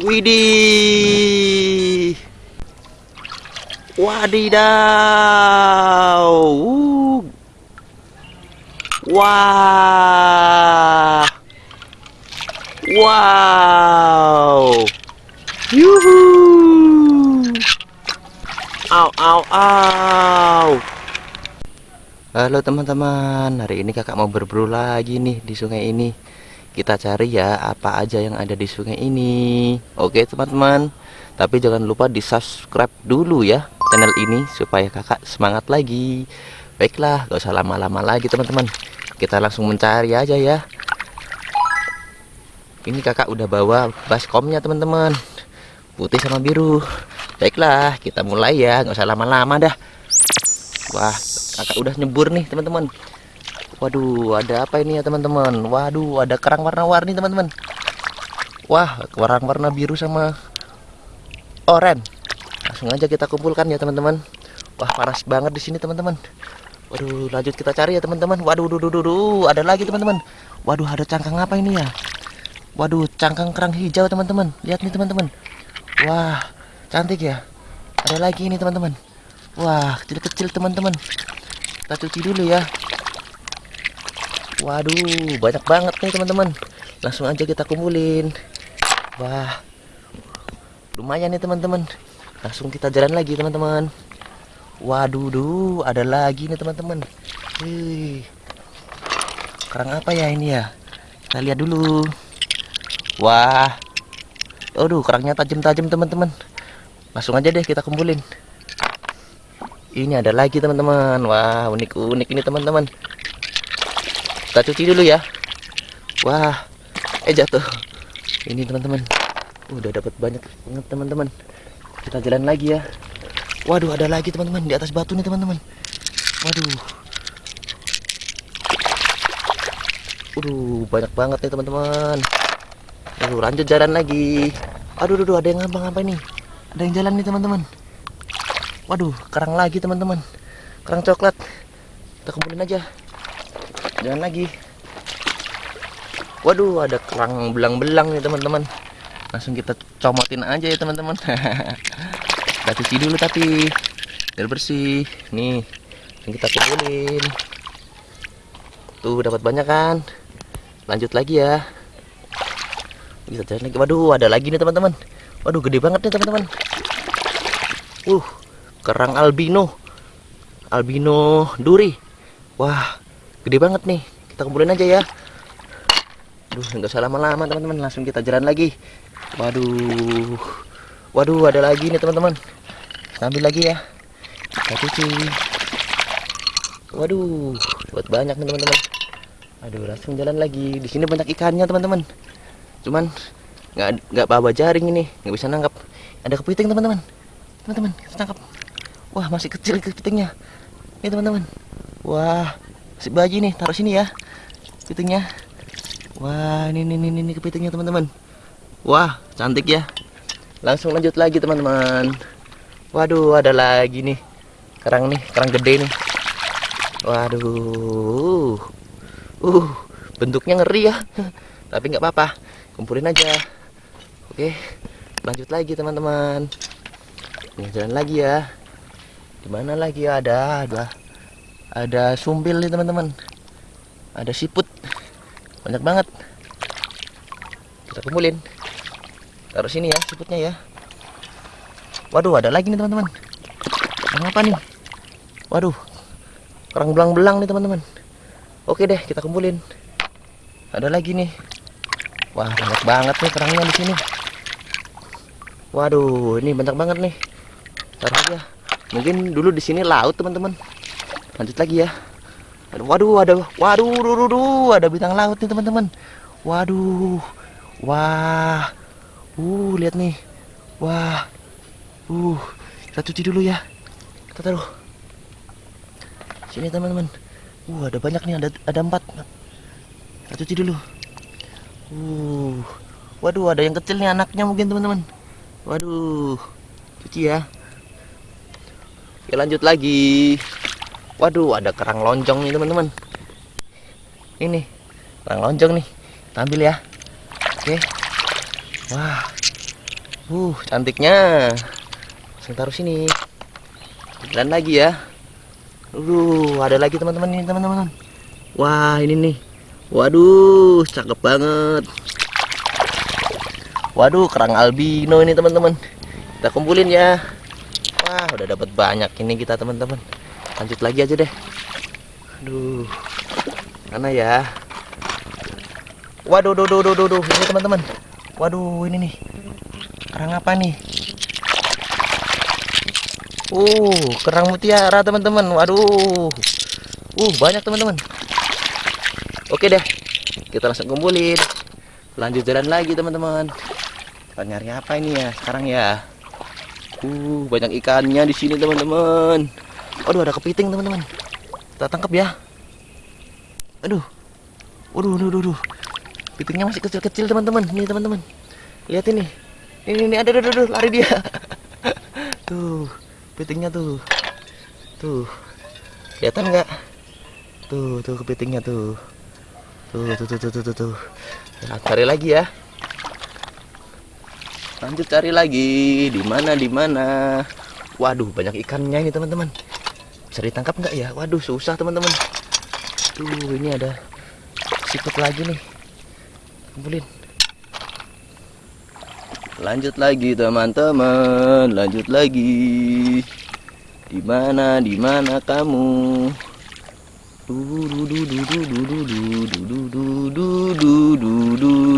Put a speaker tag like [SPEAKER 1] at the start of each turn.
[SPEAKER 1] Widih. Wadidaw. Uh. Wah. Wow. Yuhu. Au au au. Halo teman-teman, hari ini kakak mau berburu lagi nih di sungai ini. Kita cari ya apa aja yang ada di sungai ini. Oke teman-teman, tapi jangan lupa di subscribe dulu ya channel ini supaya kakak semangat lagi. Baiklah, gak usah lama-lama lagi teman-teman. Kita langsung mencari aja ya. Ini kakak udah bawa baskomnya teman-teman, putih sama biru. Baiklah, kita mulai ya, nggak usah lama-lama dah. Wah, kakak udah nyebur nih teman-teman. Waduh, ada apa ini ya teman-teman? Waduh, ada kerang warna-warni teman-teman. Wah, kerang warna biru sama oranye. Langsung aja kita kumpulkan ya teman-teman. Wah, panas banget di sini teman-teman. Waduh, lanjut kita cari ya teman-teman. Waduh, duh, duh, duh, duh, ada lagi teman-teman. Waduh, ada cangkang apa ini ya? Waduh, cangkang kerang hijau teman-teman. Lihat nih teman-teman. Wah, cantik ya ada lagi ini teman-teman wah kecil-kecil teman-teman kita cuci dulu ya waduh banyak banget nih teman-teman. Langsung aja kita kumpulin. Wah lumayan nih teman-teman. Langsung kita jalan lagi teman-teman. Waduh duh ada lagi nih teman-teman. Kerang apa ya ini ya? Kita lihat dulu. Wah aduh kerangnya tajam-tajam teman-teman. Langsung aja deh kita kumpulin. Ini ada lagi teman-teman. Wah unik-unik ini teman-teman kita cuci dulu ya. Wah eh jatuh. Ini teman-teman. Udah dapat banyak banget teman-teman. Kita jalan lagi ya. Waduh ada lagi teman-teman di atas batu nih teman-teman. Waduh. Waduh banyak banget nih teman-teman. Aduh, lanjut jalan lagi. Aduh, aduh, ada yang ngambang apa ini? ada yang jalan nih teman-teman. Waduh kerang lagi teman-teman. Kerang coklat. Kita kumpulin aja jangan lagi. Waduh ada kerang belang-belang nih teman-teman. Langsung kita comotin aja ya teman-teman. Kita cuci dulu tapi biar bersih. Nih yang kita kumpulin. Tuh dapat banyak kan? Lanjut lagi ya. Kita jalan lagi. Waduh ada lagi nih teman-teman. Waduh gede banget nih teman-teman. Uh, kerang albino. Albino duri. Wah, gede banget nih. Kita kumpulin aja ya. Duh, nggak usah lama-lama teman-teman, langsung kita jalan lagi. Waduh. Waduh, ada lagi nih teman-teman. Ambil lagi ya. Kita cuci. Waduh, buat banyak nih teman-teman. Aduh, langsung jalan lagi. Di sini banyak ikannya teman-teman. Cuman nggak nggak bawa jaring ini nggak bisa nangkap ada kepiting teman-teman teman-teman tangkap wah masih kecil kepitingnya ini teman-teman wah si baji nih taruh sini ya kepitingnya wah ini ini ini, ini kepitingnya teman-teman. Wah cantik ya. Langsung lanjut lagi teman-teman. Waduh ada lagi nih. Kerang nih kerang gede nih. Waduh. Uh bentuknya ngeri ya. Tapi nggak apa-apa. Kumpulin aja. Oke, lanjut lagi teman-teman. Ini jalan lagi ya. Di mana lagi ya? ada ada ada sumbil nih teman-teman. Ada siput. Banyak banget. Kita kumpulin. Taruh sini ya siputnya ya. Waduh, ada lagi nih teman-teman. Apa nih? Waduh. Kerang belang-belang nih teman-teman. Oke deh, kita kumpulin. Ada lagi nih. Wah, banyak banget nih kerangnya di sini. Waduh, ini banyak banget nih. Taruh aja. Mungkin dulu di sini laut, teman-teman. Lanjut lagi ya. Waduh, ada waduh, duh, duh, duh, ada bintang laut nih, teman-teman. Waduh. Wah. Uh, lihat nih. Wah. Uh, kita cuci dulu ya. Kita taruh. Sini, teman-teman. Uh, ada banyak nih, ada ada empat. Kita cuci dulu. Uh. Waduh, ada yang kecil nih anaknya mungkin, teman-teman. Waduh, cuci ya. Oke lanjut lagi. Waduh, ada kerang lonjong nih teman-teman. Ini kerang lonjong nih. Ambil ya. Oke. Wah, Uh, cantiknya. Langsung taruh sini. Dan lagi ya. Uh, ada lagi teman-teman ini teman-teman. Wah, ini nih. Waduh, cakep banget. Waduh, kerang albino ini teman-teman. Kita kumpulin ya. Wah, udah dapat banyak ini kita teman-teman. Lanjut lagi aja deh. Aduh. Mana ya? Waduh, duh, duh, duh, duh, duh. Ini teman-teman. Waduh, ini nih. Kerang apa nih? Uh, kerang mutiara teman-teman. Waduh. Uh, banyak teman-teman. Oke deh. Kita langsung kumpulin. Lanjut jalan lagi teman-teman. Nyari apa ini ya sekarang ya? Uh, banyak ikannya di sini teman-teman. Aduh, ada kepiting teman-teman. Kita tangkap ya. Aduh. Waduh, waduh, waduh. Kepitingnya masih kecil-kecil teman-teman. Nih teman-teman. Lihat ini. Ini, ini ada, ada, ada, lari dia. Tuh, kepitingnya tuh. Tuh. Kelihatan nggak? Tuh, tuh kepitingnya tuh. Tuh, tuh, tuh, tuh, tuh, tuh, tuh. Nah, cari lagi ya. Lanjut cari lagi. Di mana, di mana? Waduh, banyak ikannya ini teman-teman. Bisa ditangkap nggak ya? Waduh, susah teman-teman. Tuh, ini ada sikut lagi nih. Kumpulin. Lanjut lagi teman-teman, lanjut lagi. Di mana, di mana kamu? Du du du du du du du du du du du du.